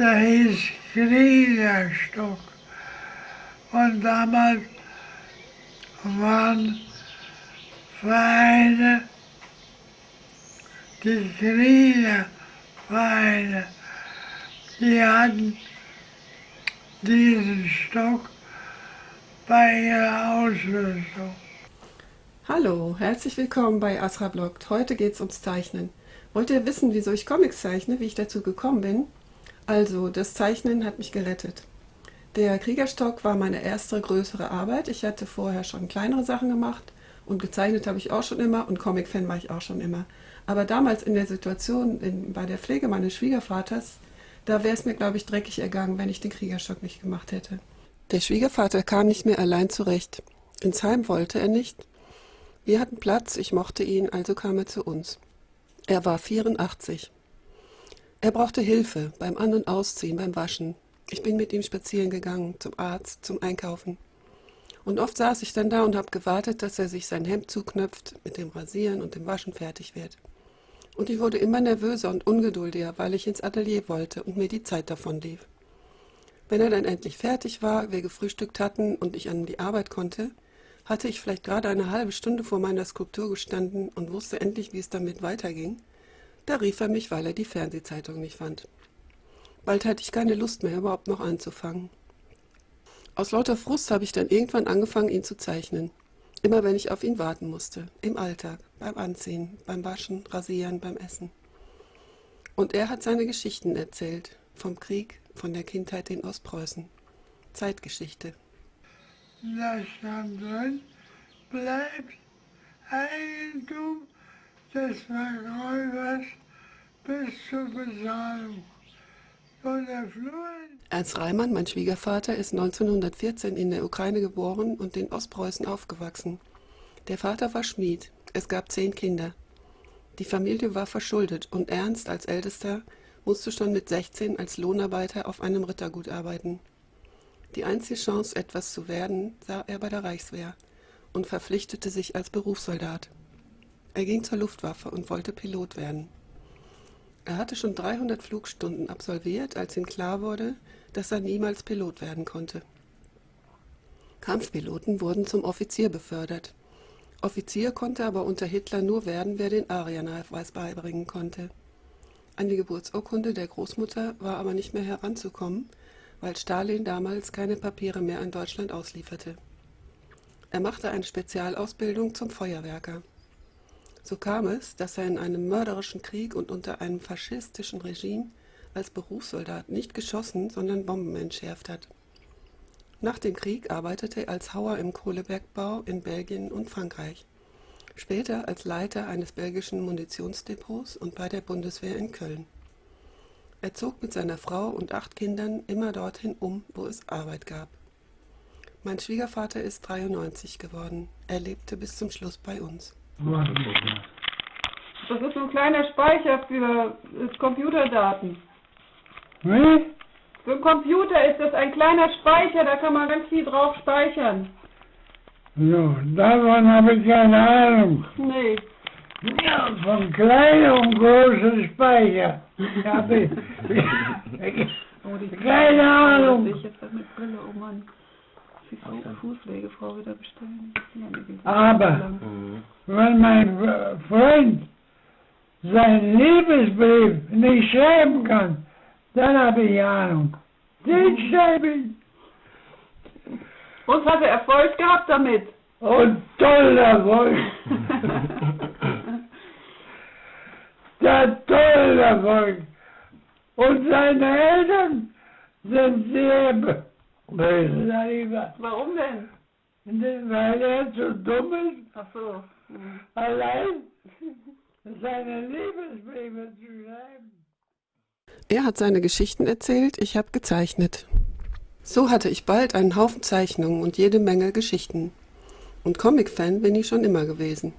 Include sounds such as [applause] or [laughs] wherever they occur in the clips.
der hieß Kriegerstock. Und damals waren Vereine, die Kriegervereine, die hatten diesen Stock bei ihrer Ausrüstung. Hallo, herzlich willkommen bei Asra Bloggt. Heute geht es ums Zeichnen. Wollt ihr wissen, wieso ich Comics zeichne, wie ich dazu gekommen bin? Also, das Zeichnen hat mich gerettet. Der Kriegerstock war meine erste größere Arbeit. Ich hatte vorher schon kleinere Sachen gemacht und gezeichnet habe ich auch schon immer und Comic-Fan war ich auch schon immer. Aber damals in der Situation in, bei der Pflege meines Schwiegervaters, da wäre es mir, glaube ich, dreckig ergangen, wenn ich den Kriegerstock nicht gemacht hätte. Der Schwiegervater kam nicht mehr allein zurecht. Ins Heim wollte er nicht. Wir hatten Platz, ich mochte ihn, also kam er zu uns. Er war 84. Er brauchte Hilfe beim An- und Ausziehen, beim Waschen, ich bin mit ihm spazieren gegangen, zum Arzt, zum Einkaufen. Und oft saß ich dann da und habe gewartet, dass er sich sein Hemd zuknöpft, mit dem Rasieren und dem Waschen fertig wird. Und ich wurde immer nervöser und ungeduldiger, weil ich ins Atelier wollte und mir die Zeit davon lief. Wenn er dann endlich fertig war, wir gefrühstückt hatten und ich an die Arbeit konnte, hatte ich vielleicht gerade eine halbe Stunde vor meiner Skulptur gestanden und wusste endlich, wie es damit weiterging. Da rief er mich, weil er die Fernsehzeitung nicht fand. Bald hatte ich keine Lust mehr, überhaupt noch anzufangen. Aus lauter Frust habe ich dann irgendwann angefangen, ihn zu zeichnen. Immer wenn ich auf ihn warten musste. Im Alltag, beim Anziehen, beim Waschen, Rasieren, beim Essen. Und er hat seine Geschichten erzählt. Vom Krieg, von der Kindheit in Ostpreußen. Zeitgeschichte. Da stand drin, bleibt Eigentum des Verkäufers bis zur Bezahlung. Ernst Reimann, mein Schwiegervater, ist 1914 in der Ukraine geboren und in Ostpreußen aufgewachsen. Der Vater war Schmied. Es gab zehn Kinder. Die Familie war verschuldet und Ernst als Ältester musste schon mit 16 als Lohnarbeiter auf einem Rittergut arbeiten. Die einzige Chance, etwas zu werden, sah er bei der Reichswehr und verpflichtete sich als Berufssoldat. Er ging zur Luftwaffe und wollte Pilot werden. Er hatte schon 300 Flugstunden absolviert, als ihm klar wurde, dass er niemals Pilot werden konnte. Kampfpiloten wurden zum Offizier befördert. Offizier konnte aber unter Hitler nur werden, wer den Ariernachweis beibringen konnte. An die Geburtsurkunde der Großmutter war aber nicht mehr heranzukommen, weil Stalin damals keine Papiere mehr in Deutschland auslieferte. Er machte eine Spezialausbildung zum Feuerwerker. So kam es, dass er in einem mörderischen Krieg und unter einem faschistischen Regime als Berufssoldat nicht geschossen, sondern Bomben entschärft hat. Nach dem Krieg arbeitete er als Hauer im Kohlebergbau in Belgien und Frankreich, später als Leiter eines belgischen Munitionsdepots und bei der Bundeswehr in Köln. Er zog mit seiner Frau und acht Kindern immer dorthin um, wo es Arbeit gab. Mein Schwiegervater ist 93 geworden. Er lebte bis zum Schluss bei uns. Das ist so ein kleiner Speicher für Computerdaten. Wie? Für einen Computer ist das ein kleiner Speicher, da kann man ganz viel drauf speichern. So, davon habe ich keine Ahnung. Nee. Ja, von kleinem und großen Speicher. Ich. [laughs] [laughs] Oh, die Keine Ahnung. Ich jetzt mit Brille, oh Mann. Die Fußpflegefrau wieder bestellen. Aber wenn mein Freund seinen Liebesbrief nicht schreiben kann, dann habe ich Ahnung. Den schreibe ich. Und hat er Erfolg gehabt damit? Und toller Erfolg. [laughs] Der tolle Erfolg. Und seine Eltern sind sehr böse darüber. Warum denn? Weil er zu dumm ist, Ach so. Hm. allein seine Liebesbriefe zu schreiben. Er hat seine Geschichten erzählt, ich habe gezeichnet. So hatte ich bald einen Haufen Zeichnungen und jede Menge Geschichten. Und Comic-Fan bin ich schon immer gewesen.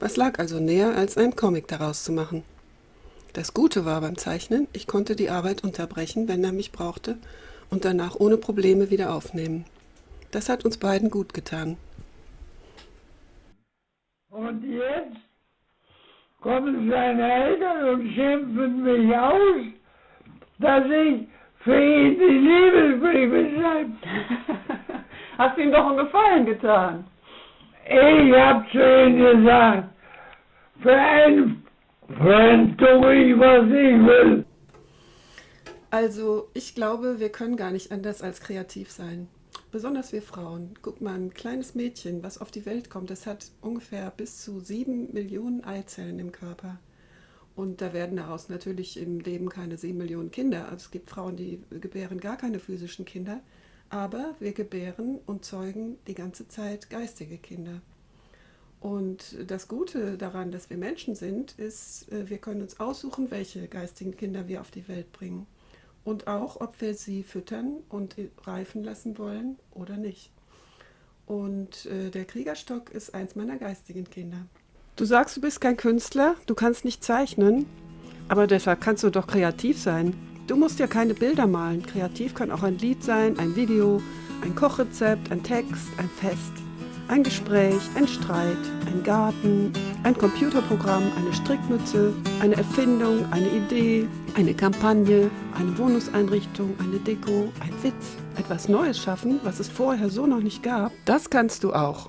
Was lag also näher, als einen Comic daraus zu machen? Das Gute war beim Zeichnen, ich konnte die Arbeit unterbrechen, wenn er mich brauchte, und danach ohne Probleme wieder aufnehmen. Das hat uns beiden gut getan. Und jetzt kommen seine Eltern und schimpfen mich aus, dass ich für ihn die Liebesbriefe schreiben. [laughs] Hast ihm doch einen Gefallen getan. Ich hab zu ihm gesagt, für einen Freund tue ich, was ich will. Also, ich glaube, wir können gar nicht anders als kreativ sein. Besonders wir Frauen. Guck mal, ein kleines Mädchen, was auf die Welt kommt, das hat ungefähr bis zu sieben Millionen Eizellen im Körper. Und da werden daraus natürlich im Leben keine sieben Millionen Kinder. Also es gibt Frauen, die gebären gar keine physischen Kinder. Aber wir gebären und zeugen die ganze Zeit geistige Kinder. Und das Gute daran, dass wir Menschen sind, ist, äh, wir können uns aussuchen, welche geistigen Kinder wir auf die Welt bringen. Und auch, ob wir sie füttern und reifen lassen wollen oder nicht. Und äh, der Kriegerstock ist eins meiner geistigen Kinder. Du sagst, du bist kein Künstler, du kannst nicht zeichnen, aber deshalb kannst du doch kreativ sein. Du musst ja keine Bilder malen. Kreativ kann auch ein Lied sein, ein Video, ein Kochrezept, ein Text, ein Fest, ein Gespräch, ein Streit, ein Garten, ein Computerprogramm, eine Strickmütze, eine Erfindung, eine Idee, eine Kampagne, eine Wohnungseinrichtung, eine Deko, ein Witz, etwas Neues schaffen, was es vorher so noch nicht gab. Das kannst du auch.